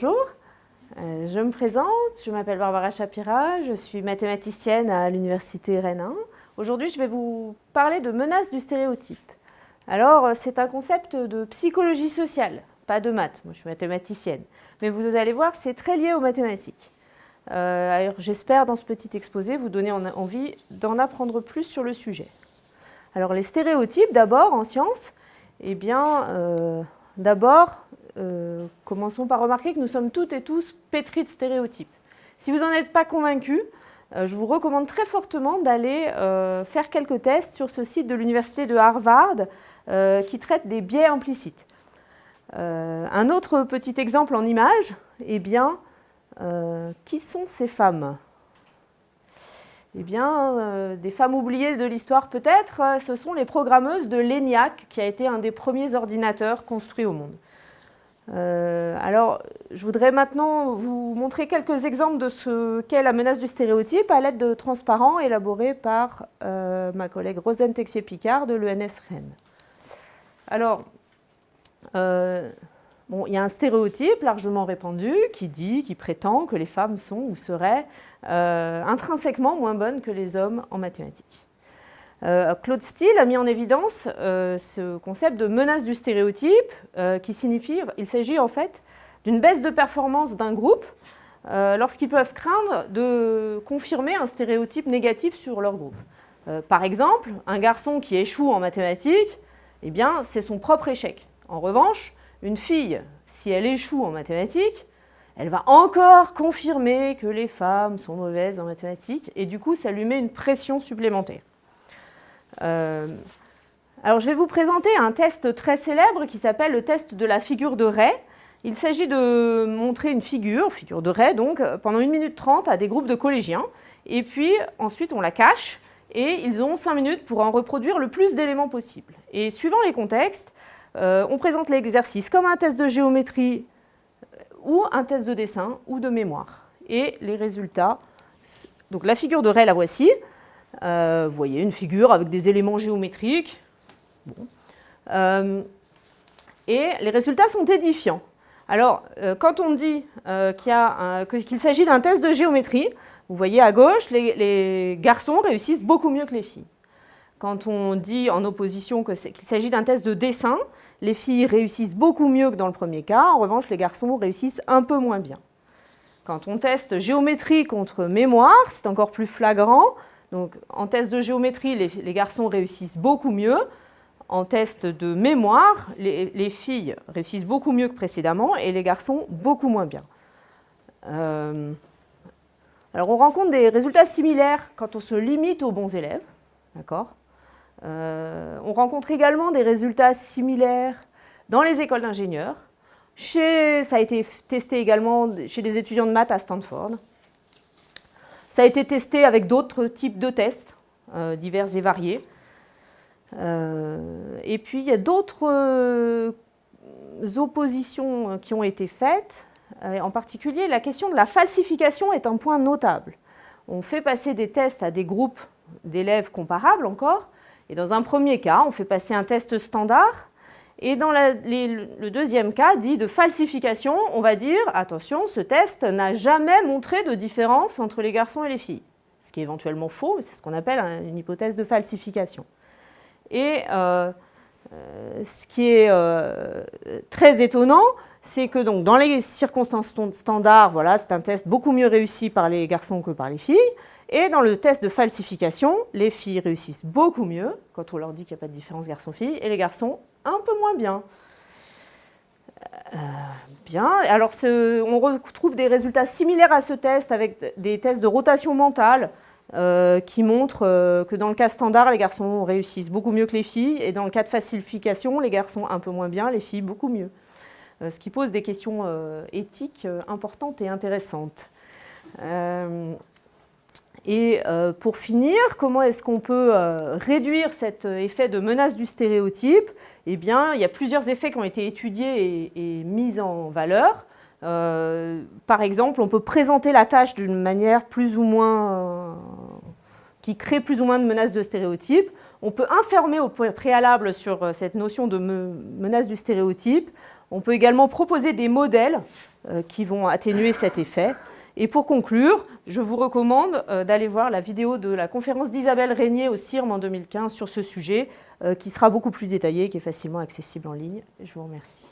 bonjour, euh, je me présente, je m'appelle Barbara Chapira, je suis mathématicienne à l'Université Rennes 1. Aujourd'hui, je vais vous parler de menaces du stéréotype. Alors, euh, c'est un concept de psychologie sociale, pas de maths, moi je suis mathématicienne. Mais vous allez voir, c'est très lié aux mathématiques. Euh, j'espère dans ce petit exposé vous donner envie d'en apprendre plus sur le sujet. Alors les stéréotypes d'abord en sciences, eh bien d'abord euh, commençons par remarquer que nous sommes toutes et tous pétris de stéréotypes. Si vous n'en êtes pas convaincus, euh, je vous recommande très fortement d'aller euh, faire quelques tests sur ce site de l'université de Harvard qui traite des biais implicites. un autre petit exemple en image, eh bien, qui sont ces femmes? Eh bien, des femmes oubliées de l'histoire peut-être, ce sont les programmeuses de l'ENIAC, qui a été un des premiers ordinateurs construits au monde. Euh, alors, je voudrais maintenant vous montrer quelques exemples de ce qu'est la menace du stéréotype à l'aide de transparents élaborés par euh, ma collègue Rosane Texier-Picard de l'ENS Rennes. Alors, euh, il y a un stéréotype largement répandu qui dit, qui prétend que les femmes sont ou seraient intrinsèquement moins bonnes que les hommes en mathématiques. Euh, Claude Steele a mis en évidence euh, ce concept de menace du stéréotype euh, qui signifie, il s'agit en fait d'une baisse de performance d'un groupe lorsqu'ils peuvent craindre de confirmer un stéréotype négatif sur leur groupe. par exemple, un garçon qui échoue en mathématiques, eh bien, c'est son propre échec. En revanche, une fille, si elle échoue en mathématiques, elle va encore confirmer que les femmes sont mauvaises en mathématiques et du coup, ça lui met une pression supplémentaire. Euh, alors, je vais vous présenter un test très célèbre qui s'appelle le test de la figure de Ray. Il s'agit de montrer une figure, figure de Ray, donc, pendant 1 minute 30 à des groupes de collégiens. Et puis, ensuite, on la cache et ils ont 5 minutes pour en reproduire le plus d'éléments possible. Et suivant les contextes, euh, on présente l'exercice comme un test de géométrie euh, ou un test de dessin ou de mémoire. Et les résultats, donc la figure de Ray, la voici. Euh, vous voyez une figure avec des éléments géométriques. Euh, et les résultats sont édifiants. Alors, euh, quand on dit qu'il s'agit d'un test de géométrie, vous voyez à gauche, les, garçons réussissent beaucoup mieux que les filles. Quand on dit en opposition qu'il s'agit d'un test de dessin, les filles réussissent beaucoup mieux que dans le premier cas. En revanche, les garçons réussissent un peu moins bien. Quand on teste géométrie contre mémoire, c'est encore plus flagrant. Donc, en test de géométrie, les, garçons réussissent beaucoup mieux. En test de mémoire, les, filles réussissent beaucoup mieux que précédemment et les garçons beaucoup moins bien. Euh, alors, on rencontre des résultats similaires quand on se limite aux bons élèves. Euh, On rencontre également des résultats similaires dans les écoles d'ingénieurs. Ça a été testé également chez des étudiants de maths à Stanford. Ça a été testé avec d'autres types de tests, euh, divers et variés. Euh, et puis, il y a d'autres euh, oppositions qui ont été faites. en particulier, la question de la falsification est un point notable. On fait passer des tests à des groupes d'élèves comparables encore. Et dans un premier cas, on fait passer un test standard et dans le deuxième cas, dit de falsification, on va dire, attention, ce test n'a jamais montré de différence entre les garçons et les filles. Ce qui est éventuellement faux, mais c'est ce qu'on appelle une hypothèse de falsification. Et euh, euh, ce qui est euh, très étonnant, c'est que donc, dans les circonstances standards, voilà, c'est un test beaucoup mieux réussi par les garçons que par les filles. Et dans le test de falsification, les filles réussissent beaucoup mieux quand on leur dit qu'il n'y a pas de différence garçon-fille, et les garçons un peu moins bien. Euh, bien, alors on retrouve des résultats similaires à ce test avec des tests de rotation mentale euh, qui montrent euh, que dans le cas standard, les garçons réussissent beaucoup mieux que les filles, et dans le cas de falsification, les garçons un peu moins bien, les filles beaucoup mieux. ce qui pose des questions éthiques importantes et intéressantes. Et euh, pour finir, comment est-ce qu'on peut euh, réduire cet effet de menace du stéréotype? Eh bien, il y a plusieurs effets qui ont été étudiés et, mis en valeur. Euh, par exemple, on peut présenter la tâche d'une manière plus ou moins qui crée plus ou moins de menaces de stéréotype. On peut informer au préalable sur cette notion de menace du stéréotype. On peut également proposer des modèles qui vont atténuer cet effet. Et pour conclure, je vous recommande d'aller voir la vidéo de la conférence d'Isabelle Régnier au CIRM en 2015 sur ce sujet, qui sera beaucoup plus détaillée et qui est facilement accessible en ligne. Je vous remercie.